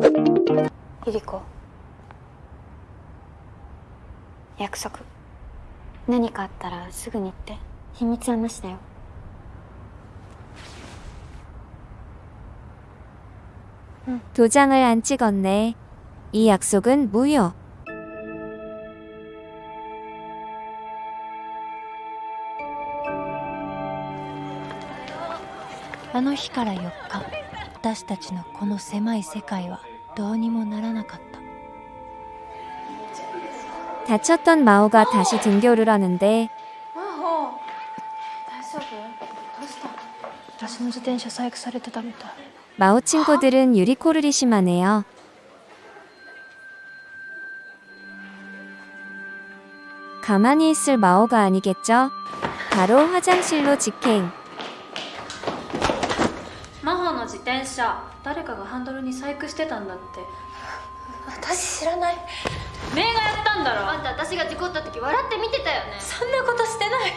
ゆり子約束何かあったらすぐに言って秘密はなしだよ 도장을 안 찍었네. 이 약속은 무효. あの日から4日私たちのこの狭い世界は どうにもならなかった 다쳤던 마오가 다시 등교를 하는데 大丈夫どうした私の自転車細工されてたみたい 마오 친구들은 유리코를 심하네요. 가만히 있을 마오가 아니겠죠? 바로 화장실로 직행. 自転車。誰かがハンドルに細工してたんだって。私知らない。メイがやったんだろ。あんた私が事故った時笑って見てたよね。そんなことしてない。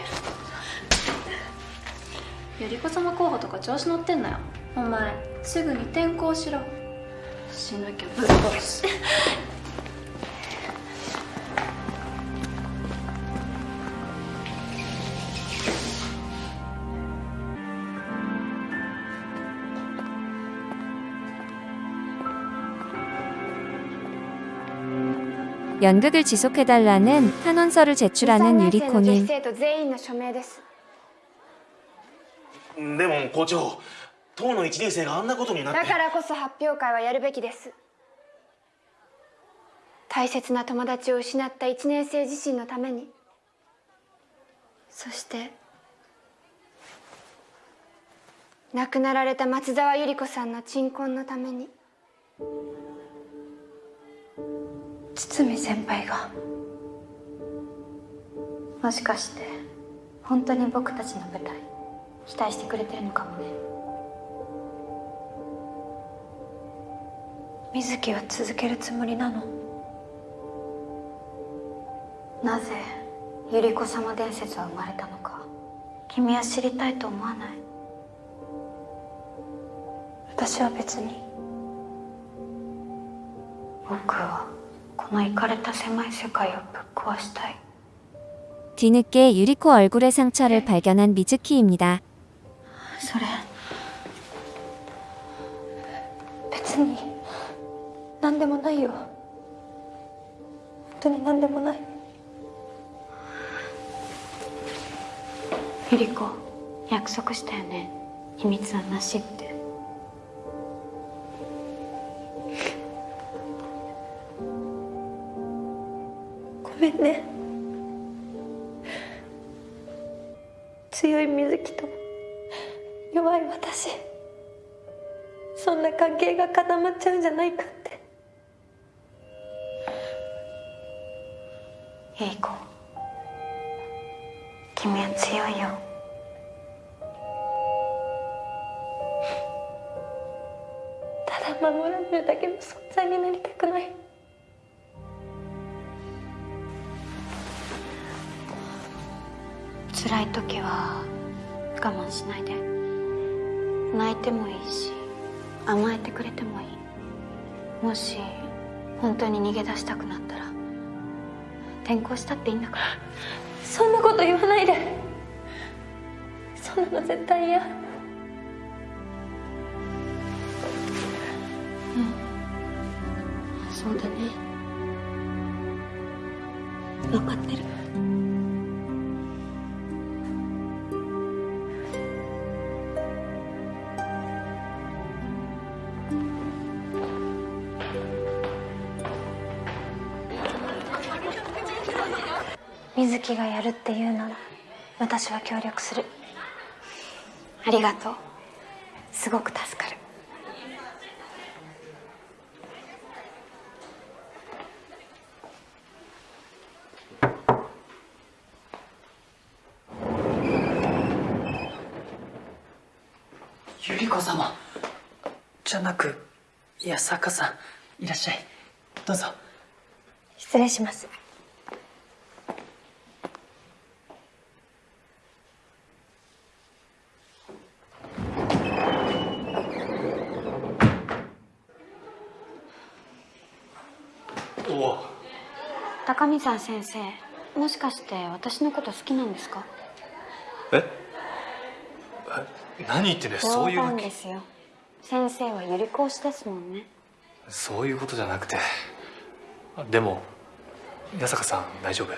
ゆり子様候補とか調子乗ってんなよ。お前すぐに転校しろ。しなきゃぶっ殺す 연극을 지속해달라는 탄원서를 제출하는 유리코님. 生徒全員の署名ですでも校長当の1年生があんなことになってだからこそ発表会はやるべきです大切な友達を失った1年生自身のためにそして亡くなられた松沢百合子さんの鎮魂のために 堤先輩が。もしかして本当に僕たちの舞台期待してくれてるのかもね。水木は続けるつもりなの？なぜ百合子様伝説は生まれたのか君は知りたいと思わない？私は別に僕はこのイかれた狭い世界をぶっ壊したい 뒤늦게 유리코 얼굴의 상처를 발견한 미즈키입니다. それ別に何でもないよ本当に何でもない百合子約束したよね秘密はなしって めんね。強い水木と弱い私。そんな関係が固まっちゃうんじゃないかって。百合子君は強いよ。ただ守られるだけの存在になりたくない。辛い時は我慢しないで。泣いてもいいし甘えてくれてもいい。もし本当に逃げ出したくなったら転校したっていいんだから。そんなこと言わないで。そんなの絶対嫌。そうだね。分かってる。水木がやるって言うなら私は協力する。ありがとう。すごく助かる。ゆり子様。じゃなく八坂さん。いらっしゃい。どうぞ。失礼します高見沢先生もしかして私のこと好きなんですか？え？え？何言ってんだよそういう冗わけ。談ですよ先生はゆり子推しですもんね。そういうことじゃなくて。あでも八坂さん大丈夫？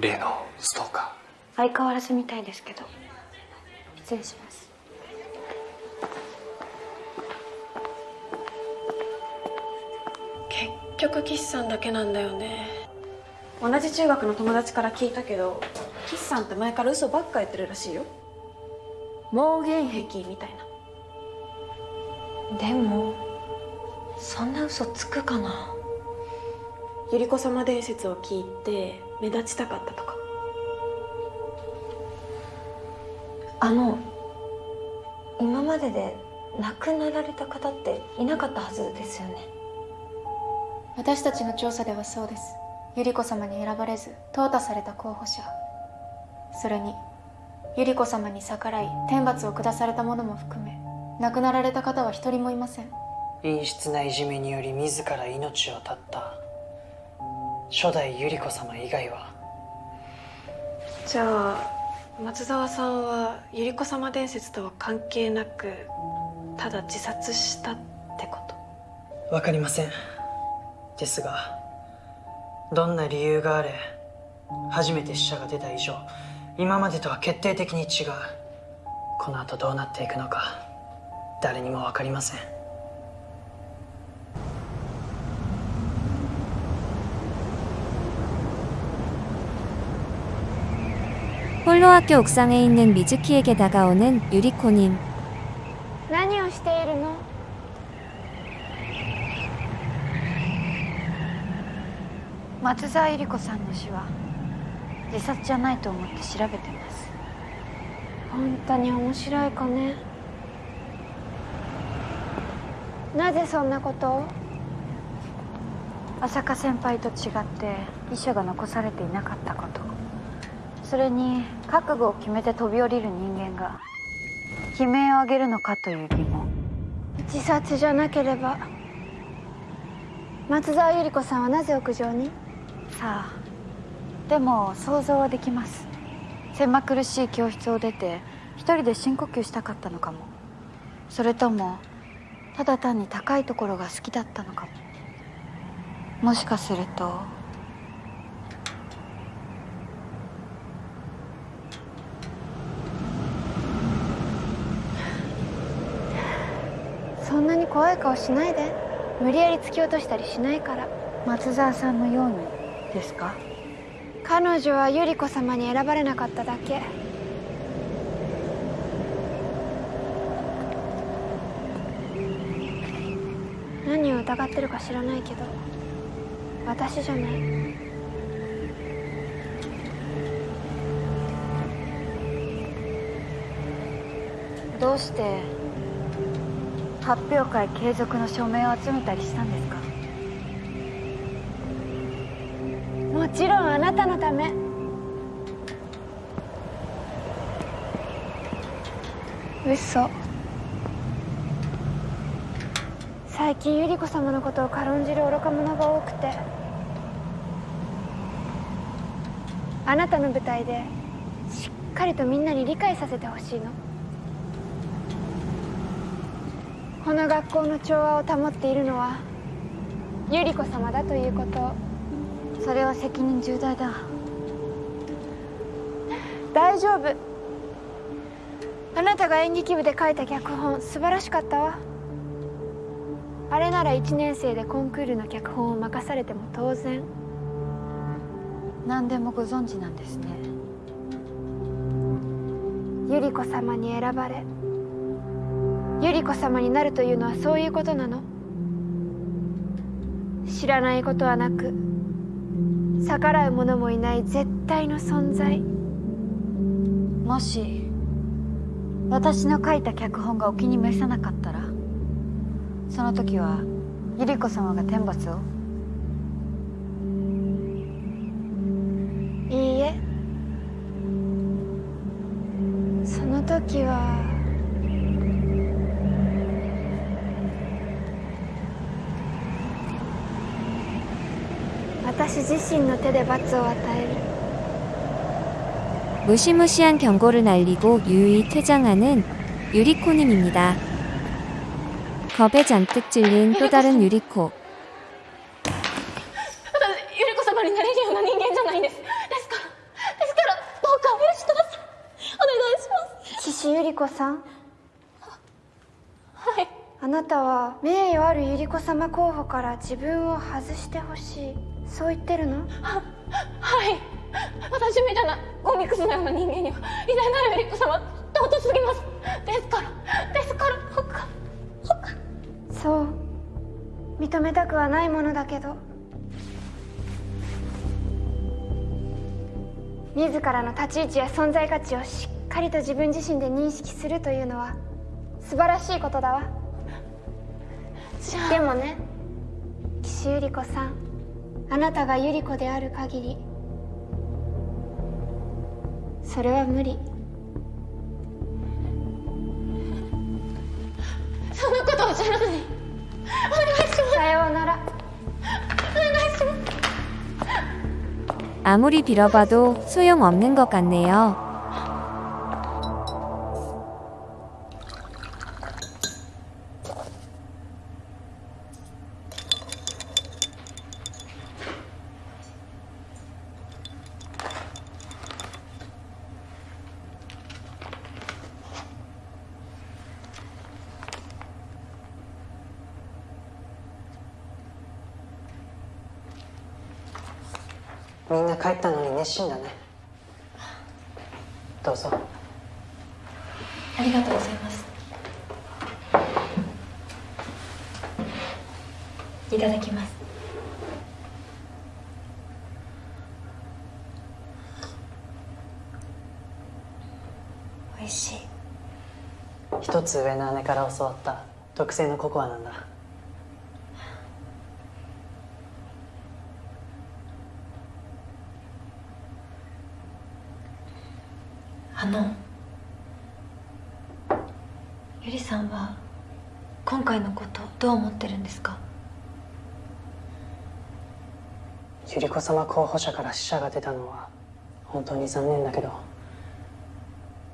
例のストーカ相変わらずみたいですけど失礼します局岸さんだけなんだよね。同じ中学の友達から聞いたけど岸さんって前から嘘ばっか言ってるらしいよ。妄言癖みたいな。でもそんな嘘つくかな？百合子様伝説を聞いて目立ちたかったとか。あの今までで亡くなられた方っていなかったはずですよね私たちの調査ではそうです。百合子様に選ばれず淘汰された候補者。それに百合子様に逆らい天罰を下された者も含め亡くなられた方は一人もいません。陰湿ないじめにより自ら命を絶った。初代百合子様以外は。じゃあ松沢さんは百合子様伝説とは関係なくただ自殺したってこと？わかりませんですがどんな理由があれ初めて死者が出た以上今までとは決定的に違うこの後どうなっていくのか誰にもわかりません 홀로 학교 옥상에 있는 미즈키에게 다가오는 유리코님. 何をしているの 松沢百合子さんの死は自殺じゃないと思って調べてます。本当に面白い子ね。なぜそんなことを？浅香先輩と違って遺書が残されていなかったこと。それに覚悟を決めて飛び降りる人間が悲鳴を上げるのかという疑問。自殺じゃなければ松沢百合子さんはなぜ屋上に？さあでも想像はできます。狭苦しい教室を出て一人で深呼吸したかったのかも。それともただ単に高いところが好きだったのかも。もしかするとそんなに怖い顔しないで。無理やり突き落としたりしないから。松沢さんのように。ですか？彼女は百合子様に選ばれなかっただけ。何を疑ってるか知らないけど私じゃない。どうして発表会継続の署名を集めたりしたんですか？もちろんあなたのため。嘘。最近百合子様のことを軽んじる愚か者が多くて。あなたの舞台でしっかりとみんなに理解させてほしいの。この学校の調和を保っているのは百合子様だということ。をそれは責任重大だ。大丈夫。あなたが演劇部で書いた脚本素晴らしかったわ。あれなら1年生でコンクールの脚本を任されても当然。何でもご存知なんですね。百合子様に選ばれ。百合子様になるというのはそういうことなの。知らないことはなく逆らう者もいない絶対の存在。もし私の書いた脚本がお気に召さなかったらその時は百合子様が天罰を？いいえ。その時は私自身の手で罰を与える 무시무시한 경고를 날리고 유유히 퇴장하는 유리코님입니다. 겁에 잔뜩 질린 또 다른 유리코. 私ゆり子様になれるような人間じゃないんですですからですからどうかお許しくださいお願いします岸百合子さんはいあなたは名誉ある百合子様候補から自分を外してほしい そう言ってるの？はい。私みたいなゴミクスのような人間には偉大なるゆり子様尊すぎます。ですからですからどうかそう。認めたくはないものだけど。自らの立ち位置や存在価値をしっかりと自分自身で認識するというのは素晴らしいことだわ。でもね岸百合子さんあなたが百合子である限りそれは無理そんなことおっしゃらずにお願いしますさようなら 아무리 빌어봐도 소용없는 것 같네요. みんな帰ったのに熱心だね。どうぞ。ありがとうございます。いただきます。美味しい。一つ上の姉から教わった特製のココアなんだあのゆりさんは今回のことどう思ってるんですか？百合子様候補者から死者が出たのは本当に残念だけど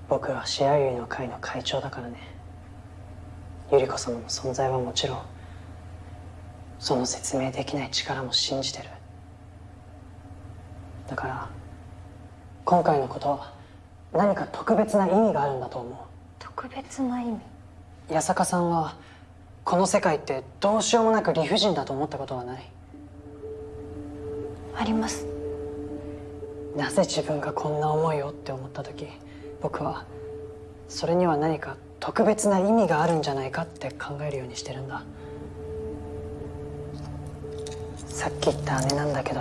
僕はシェアユイの会の会長だからね。百合子様の存在はもちろんその説明できない力も信じてる。だから今回のことは何か特別な意味があるんだと思う。特別な意味？八坂さんはこの世界ってどうしようもなく理不尽だと思ったことはない。あります。なぜ自分がこんな思いをって思った時僕はそれには何か特別な意味があるんじゃないかって考えるようにしてるんだ。さっき言った姉なんだけど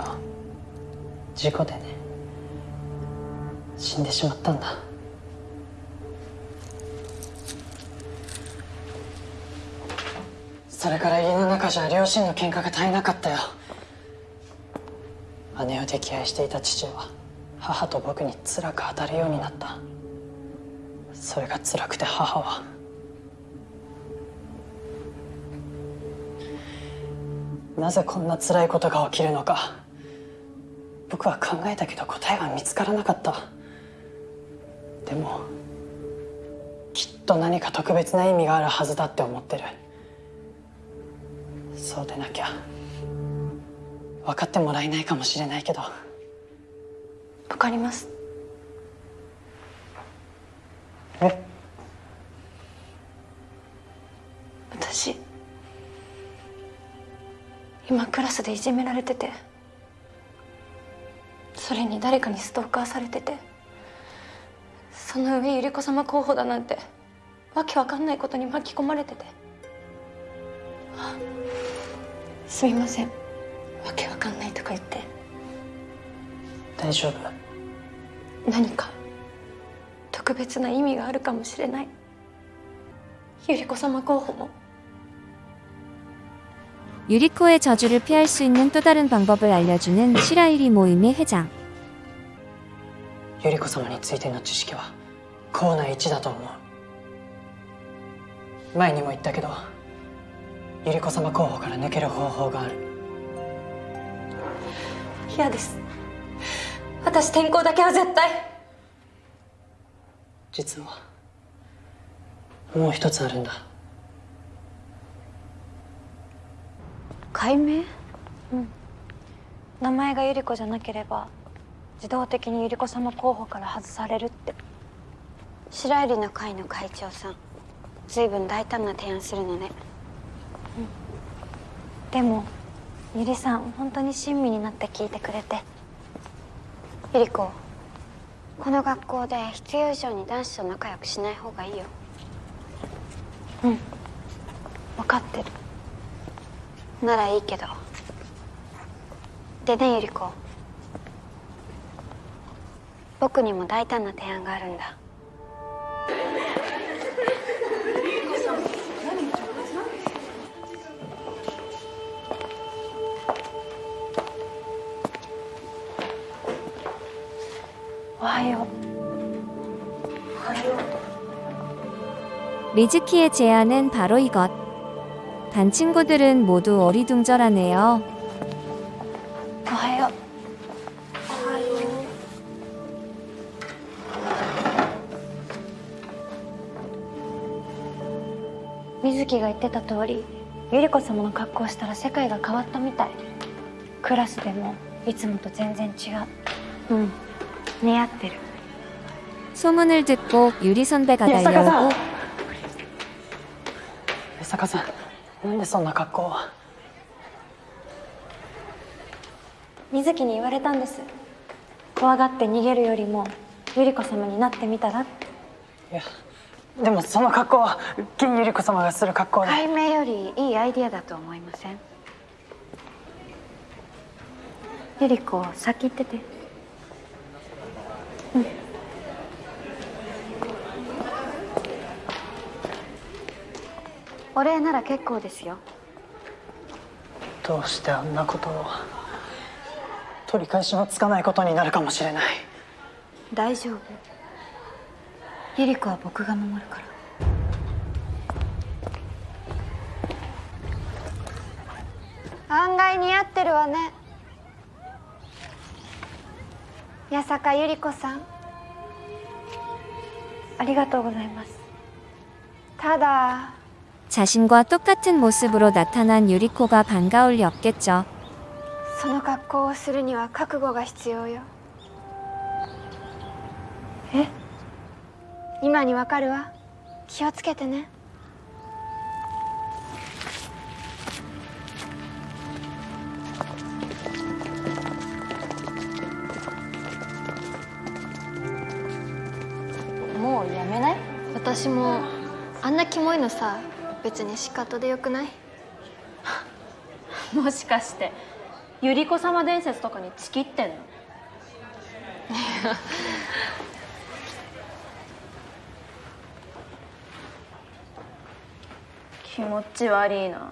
事故でね死んでしまったんだそれから家の中じゃ両親の喧嘩が絶えなかったよ。姉を溺愛していた父は母と僕に辛く当たるようになった。それが辛くて母は。なぜこんな辛いことが起きるのか。僕は考えたけど答えは見つからなかった。でもきっと何か特別な意味があるはずだって思ってる。そうでなきゃ。分かってもらえないかもしれないけど。わかります。え？私今クラスでいじめられててそれに誰かにストーカーされててその上百合子様候補だなんてわけわかんないことに巻き込まれてて。あすみませんわけわかんないとか言って大丈夫何か特別な意味があるかもしれない百合子様候補も 유리코의 저주를 피할 수 있는 또 다른 방법을 알려주는 시라이리 모임의 회장. 百合子様についての知識は校内一だと思う前にも言ったけど 百合子様候補から抜ける方法がある。嫌です。私転校だけは絶対。実はもう一つあるんだ。解明？うん。名前が百合子じゃなければ自動的に百合子様候補から外されるって。白百合の会の会長さん随分大胆な提案するのね、うん、でも百合さん本当に親身になって聞いてくれて。百合子この学校で必要以上に男子と仲良くしない方がいいよ。うん。分かってる。ならいいけど。でね百合子。僕にも大胆な提案があるんだ。よう 리즈키의 제안은 바로 이것. 반 친구들은 모두 어리둥절하네요. おはよう水木が言ってた通り百合子様の格好をしたら世界が変わったみたいクラスでもいつもと全然違ううん 似合ってる 소문을 듣고 유리 선배가 예, 달려오고 江坂さんなんでそんな格好を水木に言われたんです怖がって逃げるよりも百合子様になってみたらっていやでもその格好は金百合子様がする格好で解明よりいいアイディアだと思いません百合子先行っててうん お礼なら結構ですよ。どうしてあんなことを取り返しのつかないことになるかもしれない。大丈夫。百合子は僕が守るから。案外似合ってるわね八坂百合子さんありがとうございますただ 자신과 똑같은 모습으로 나타난 유리코가 반가울 리 없겠죠. その格好をするには覚悟が必要よえ今にわかるわ気をつけてね 私もあんなキモいのさ別に仕方でよくない？もしかして百合子様伝説とかにチキってんの？気持ち悪いな。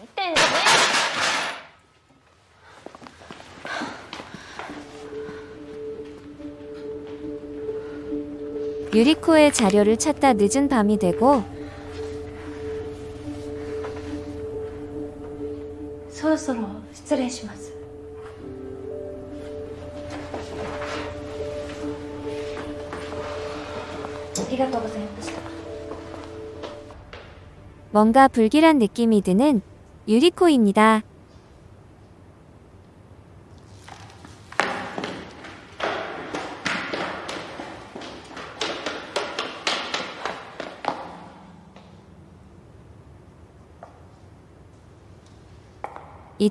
見てんじゃねえ 유리코의 자료를 찾다 늦은 밤이 되고 そろそろ失礼します ありがとうございました 뭔가 불길한 느낌이 드는 유리코입니다.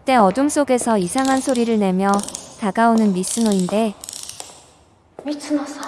그때 어둠 속에서 이상한 소리를 내며 다가오는 미스노인데 미츠노사